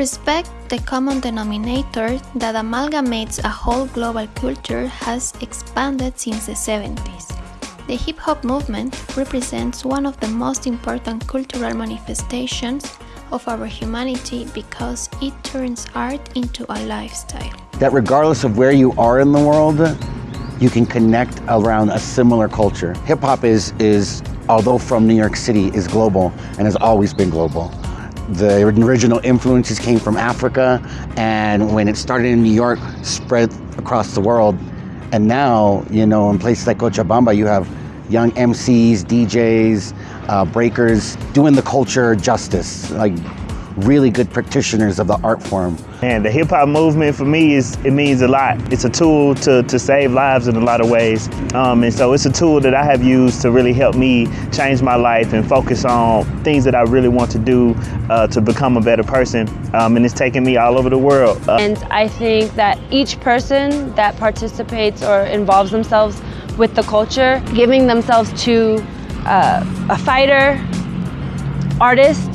respect the common denominator that amalgamates a whole global culture has expanded since the 70s. The hip hop movement represents one of the most important cultural manifestations of our humanity because it turns art into a lifestyle. That regardless of where you are in the world, you can connect around a similar culture. Hip hop is, is, although from New York City, is global and has always been global. The original influences came from Africa, and when it started in New York, spread across the world. And now, you know, in places like Cochabamba, you have young MCs, DJs, uh, breakers, doing the culture justice, like really good practitioners of the art form. And the hip hop movement for me is it means a lot. It's a tool to, to save lives in a lot of ways. Um, and so it's a tool that I have used to really help me change my life and focus on things that I really want to do uh, to become a better person. Um, and it's taken me all over the world. Uh, and I think that each person that participates or involves themselves with the culture, giving themselves to uh, a fighter, artist,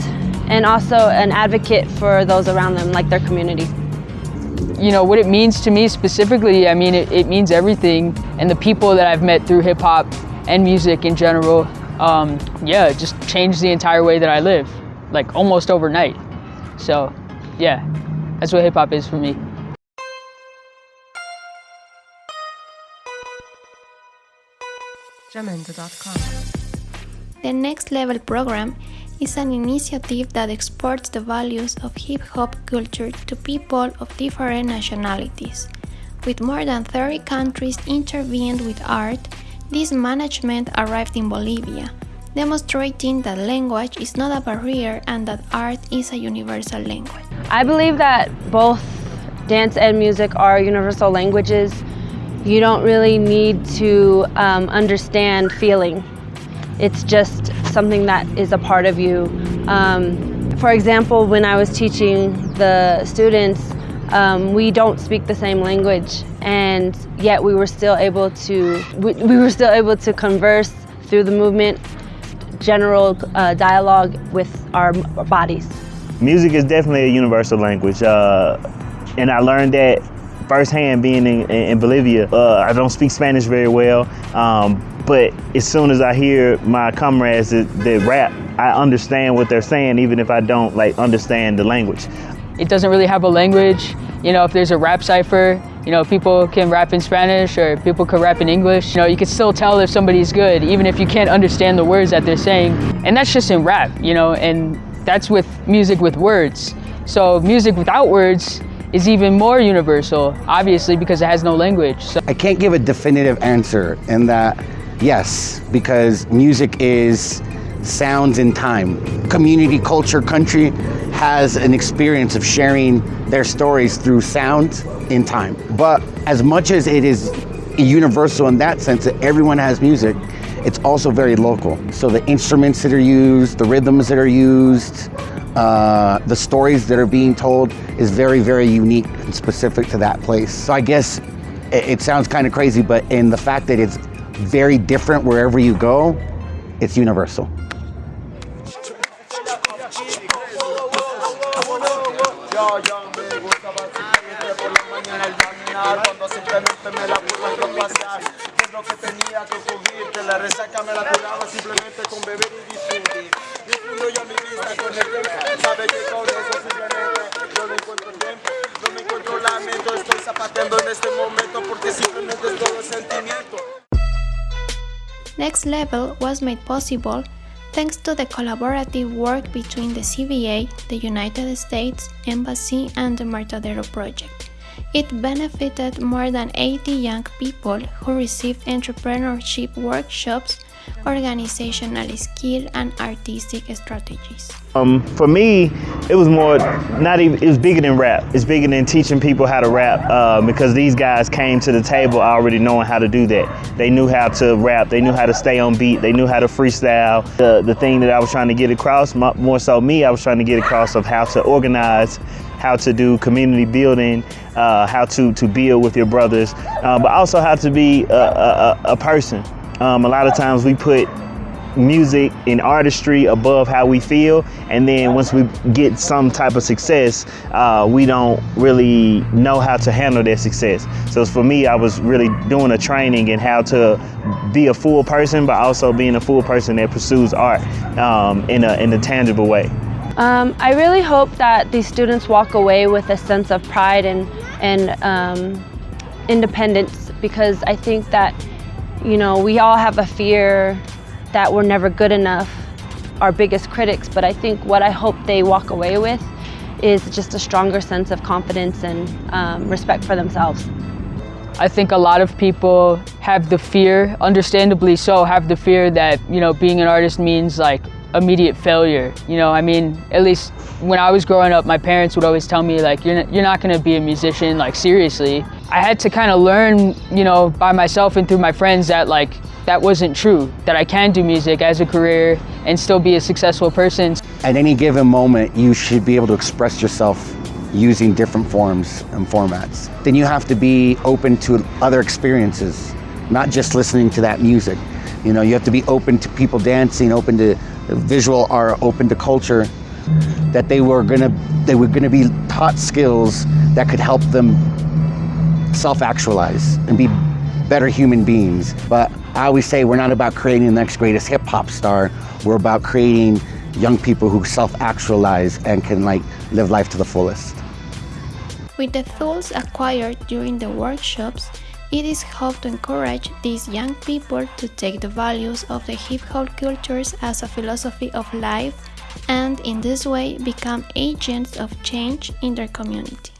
and also an advocate for those around them, like their community. You know, what it means to me specifically, I mean, it, it means everything. And the people that I've met through hip hop and music in general, um, yeah, just changed the entire way that I live, like almost overnight. So, yeah, that's what hip hop is for me. The Next Level program is an initiative that exports the values of hip hop culture to people of different nationalities. With more than 30 countries intervened with art, this management arrived in Bolivia, demonstrating that language is not a barrier and that art is a universal language. I believe that both dance and music are universal languages. You don't really need to um, understand feeling. It's just something that is a part of you. Um, for example, when I was teaching the students, um, we don't speak the same language, and yet we were still able to we, we were still able to converse through the movement, general uh, dialogue with our bodies. Music is definitely a universal language, uh, and I learned that firsthand being in, in Bolivia. Uh, I don't speak Spanish very well, um, but as soon as I hear my comrades that, that rap, I understand what they're saying, even if I don't like understand the language. It doesn't really have a language. You know, if there's a rap cipher, you know, people can rap in Spanish or people can rap in English. You know, you can still tell if somebody's good, even if you can't understand the words that they're saying. And that's just in rap, you know, and that's with music with words. So music without words is even more universal, obviously, because it has no language. So I can't give a definitive answer in that, yes, because music is sounds in time. Community, culture, country has an experience of sharing their stories through sound in time. But as much as it is universal in that sense that everyone has music, it's also very local. So the instruments that are used, the rhythms that are used, uh, the stories that are being told is very, very unique and specific to that place. So I guess it, it sounds kind of crazy, but in the fact that it's very different wherever you go, it's universal. Next Level was made possible thanks to the collaborative work between the CBA, the United States Embassy, and the Martadero Project. It benefited more than 80 young people who received entrepreneurship workshops, organizational skill, and artistic strategies. Um, for me, it was more not even. It was bigger than rap. It's bigger than teaching people how to rap uh, because these guys came to the table already knowing how to do that. They knew how to rap. They knew how to stay on beat. They knew how to freestyle. The the thing that I was trying to get across, more so me, I was trying to get across of how to organize how to do community building, uh, how to, to build with your brothers, uh, but also how to be a, a, a person. Um, a lot of times we put music and artistry above how we feel. And then once we get some type of success, uh, we don't really know how to handle that success. So for me, I was really doing a training in how to be a full person, but also being a full person that pursues art um, in, a, in a tangible way. Um, I really hope that these students walk away with a sense of pride and, and um, independence because I think that, you know, we all have a fear that we're never good enough, our biggest critics, but I think what I hope they walk away with is just a stronger sense of confidence and um, respect for themselves. I think a lot of people have the fear, understandably so, have the fear that, you know, being an artist means like immediate failure. You know, I mean, at least when I was growing up, my parents would always tell me like, you're you're not gonna be a musician, like seriously. I had to kind of learn, you know, by myself and through my friends that like, that wasn't true, that I can do music as a career and still be a successful person. At any given moment, you should be able to express yourself using different forms and formats. Then you have to be open to other experiences, not just listening to that music. You know, you have to be open to people dancing, open to visual art, open to culture, that they were gonna they were gonna be taught skills that could help them self-actualize and be better human beings. But I always say we're not about creating the next greatest hip hop star. We're about creating young people who self-actualize and can like live life to the fullest. With the tools acquired during the workshops, it is hoped to encourage these young people to take the values of the hip hop cultures as a philosophy of life and in this way become agents of change in their community.